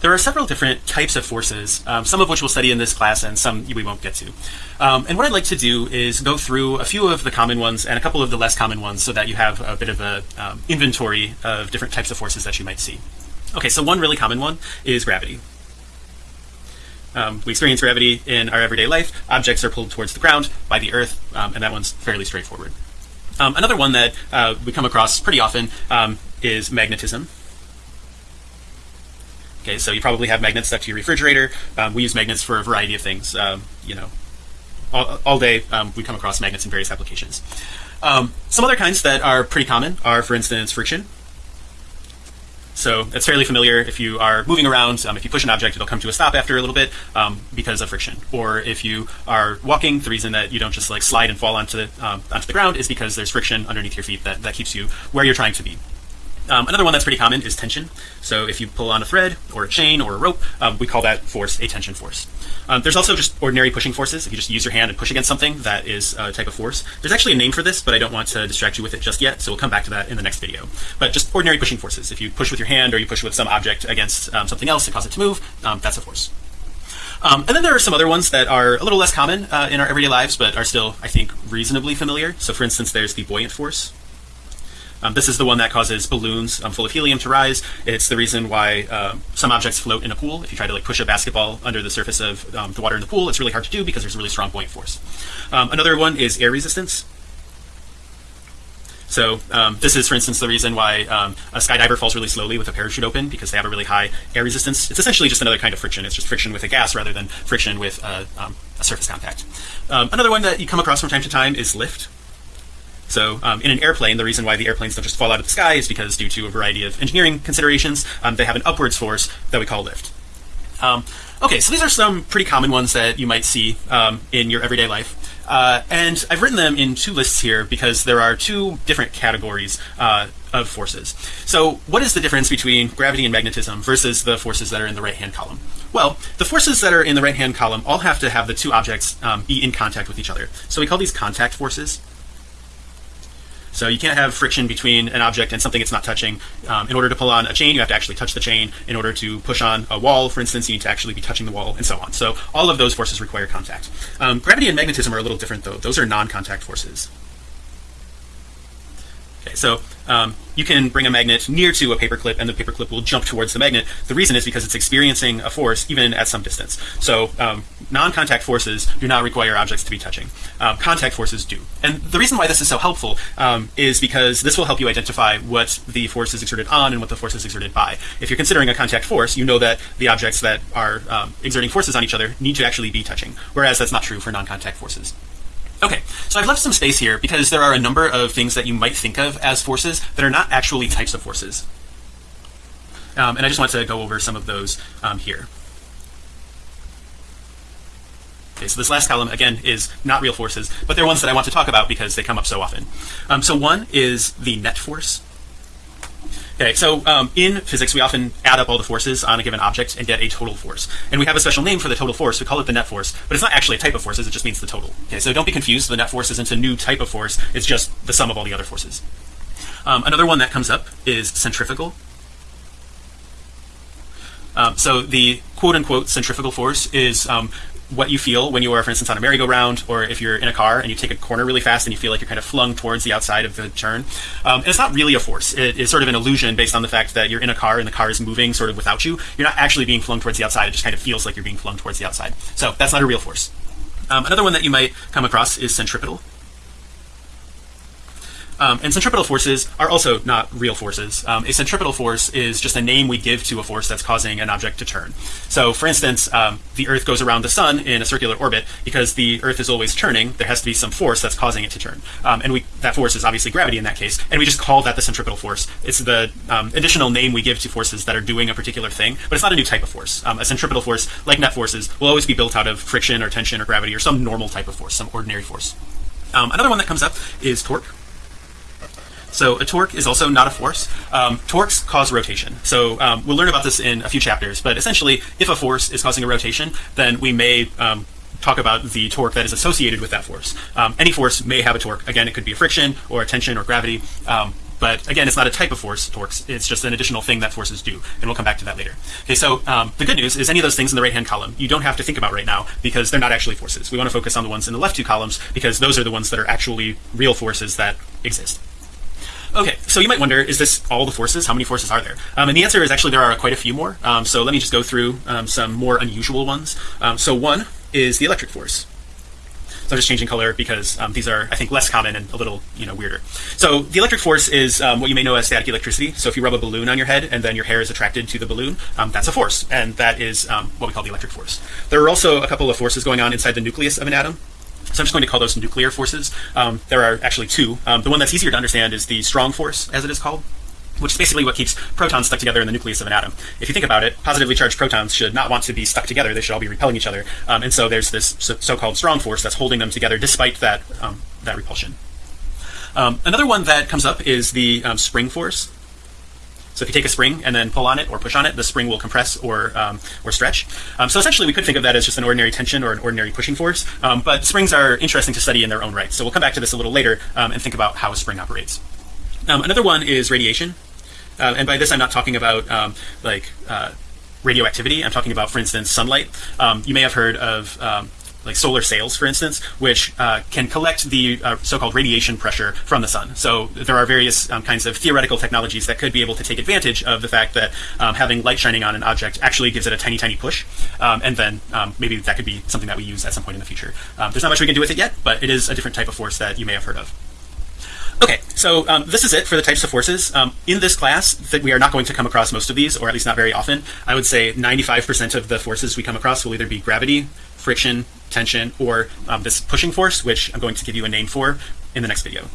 there are several different types of forces, um, some of which we'll study in this class and some we won't get to. Um, and what I'd like to do is go through a few of the common ones and a couple of the less common ones so that you have a bit of a um, inventory of different types of forces that you might see. Okay, so one really common one is gravity. Um, we experience gravity in our everyday life. Objects are pulled towards the ground by the earth, um, and that one's fairly straightforward. Um, another one that uh, we come across pretty often is magnetism. Okay, so you probably have magnets stuck to your refrigerator. Um, we use magnets for a variety of things. Um, you know, all, all day we come across magnets in various applications. some other kinds that are pretty common are, for instance, friction. So it's fairly familiar if you are moving around. Um, if you push an object, it'll come to a stop after a little bit um, because of friction. Or if you are walking, the reason that you don't just like slide and fall onto the um, onto the ground is because there's friction underneath your feet that that keeps you where you're trying to be. Um, another one that's pretty common is tension. So if you pull on a thread or a chain or a rope, um, we call that force a tension force. Um, there's also just ordinary pushing forces. If you just use your hand and push against something, that is a type of force. There's actually a name for this, but I don't want to distract you with it just yet. So we'll come back to that in the next video. But just ordinary pushing forces. If you push with your hand or you push with some object against um, something else to cause it to move, um, that's a force. Um, and then there are some other ones that are a little less common uh, in our everyday lives, but are still, I think, reasonably familiar. So for instance, there's the buoyant force. Um, this is the one that causes balloons um, full of helium to rise. It's the reason why uh, some objects float in a pool. If you try to like push a basketball under the surface of um, the water in the pool, it's really hard to do because there's a really strong buoyant force. Um, another one is air resistance. So um, this is, for instance, the reason why um, a skydiver falls really slowly with a parachute open because they have a really high air resistance. It's essentially just another kind of friction. It's just friction with a gas rather than friction with a, a surface contact. another one that you come across from time to time is lift. So um, in an airplane, the reason why the airplanes don't just fall out of the sky is because due to a variety of engineering considerations, um, they have an upwards force that we call lift. Um, okay, so these are some pretty common ones that you might see um, in your everyday life. Uh, and I've written them in two lists here because there are two different categories uh, of forces. So what is the difference between gravity and magnetism versus the forces that are in the right hand column? Well, the forces that are in the right hand column all have to have the two objects um, be in contact with each other. So we call these contact forces. So you can't have friction between an object and something it's not touching. Um, in order to pull on a chain, you have to actually touch the chain. In order to push on a wall, for instance, you need to actually be touching the wall and so on. So all of those forces require contact. Um, gravity and magnetism are a little different though. Those are non-contact forces. Okay, so um, you can bring a magnet near to a paperclip and the paperclip will jump towards the magnet. The reason is because it's experiencing a force even at some distance. So um, non-contact forces do not require objects to be touching. Um, contact forces do. And the reason why this is so helpful um, is because this will help you identify what the force is exerted on and what the force is exerted by. If you're considering a contact force, you know that the objects that are um, exerting forces on each other need to actually be touching, whereas that's not true for non-contact forces. Okay, so I've left some space here because there are a number of things that you might think of as forces that are not actually types of forces. Um, and I just want to go over some of those um, here. So this last column again is not real forces, but they're ones that I want to talk about because they come up so often. Um, so one is the net force. Okay, so um, in physics, we often add up all the forces on a given object and get a total force. And we have a special name for the total force. We call it the net force, but it's not actually a type of forces. It just means the total. Okay, so don't be confused. The net force isn't a new type of force. It's just the sum of all the other forces. Um, another one that comes up is centrifugal. Um, so the quote unquote centrifugal force is um, what you feel when you are, for instance, on a merry-go-round, or if you're in a car and you take a corner really fast and you feel like you're kind of flung towards the outside of the turn. Um, and it's not really a force. It is sort of an illusion based on the fact that you're in a car and the car is moving sort of without you. You're not actually being flung towards the outside. It just kind of feels like you're being flung towards the outside. So that's not a real force. Um, another one that you might come across is centripetal. Um, and centripetal forces are also not real forces. Um, a centripetal force is just a name we give to a force that's causing an object to turn. So for instance, um, the earth goes around the sun in a circular orbit because the earth is always turning. There has to be some force that's causing it to turn. Um, and we, that force is obviously gravity in that case. And we just call that the centripetal force. It's the um, additional name we give to forces that are doing a particular thing, but it's not a new type of force. Um, a centripetal force, like net forces, will always be built out of friction or tension or gravity or some normal type of force, some ordinary force. another one that comes up is torque. So a torque is also not a force. Um, torques cause rotation. So um, we'll learn about this in a few chapters, but essentially if a force is causing a rotation, then we may um, talk about the torque that is associated with that force. Um, any force may have a torque. Again, it could be a friction or a tension or gravity. Um, but again it's not a type of force torques it's just an additional thing that forces do and we'll come back to that later okay so um, the good news is any of those things in the right hand column you don't have to think about right now because they're not actually forces we want to focus on the ones in the left two columns because those are the ones that are actually real forces that exist Okay, so you might wonder, is this all the forces? How many forces are there? Um, and the answer is actually there are quite a few more. Um, so let me just go through um, some more unusual ones. Um, so one is the electric force. So I'm just changing color because um, these are, I think, less common and a little, you know, weirder. So the electric force is um, what you may know as static electricity. So if you rub a balloon on your head and then your hair is attracted to the balloon, that's a force, and that is what we call the electric force. There are also a couple of forces going on inside the nucleus of an atom. So I'm just going to call those nuclear forces. Um, there are actually two. Um, the one that's easier to understand is the strong force, as it is called, which is basically what keeps protons stuck together in the nucleus of an atom. If you think about it, positively charged protons should not want to be stuck together. They should all be repelling each other. Um, and so there's this so-called strong force that's holding them together despite that um, that repulsion. Um, another one that comes up is the um, spring force. So if you take a spring and then pull on it or push on it, the spring will compress or um, or stretch. Um, so essentially, we could think of that as just an ordinary tension or an ordinary pushing force. Um, but springs are interesting to study in their own right. So we'll come back to this a little later um, and think about how a spring operates. Um, another one is radiation, uh, and by this I'm not talking about like uh, radioactivity. I'm talking about, for instance, sunlight. you may have heard of like solar sails, for instance, which uh, can collect the uh, so-called radiation pressure from the sun. So there are various um, kinds of theoretical technologies that could be able to take advantage of the fact that um, having light shining on an object actually gives it a tiny, tiny push, um, and then um, maybe that could be something that we use at some point in the future. Um, there's not much we can do with it yet, but it is a different type of force that you may have heard of. Okay, so um, this is it for the types of forces. Um, in this class, that we are not going to come across most of these, or at least not very often. I would say 95% of the forces we come across will either be gravity, friction, tension, or um, this pushing force, which I'm going to give you a name for in the next video.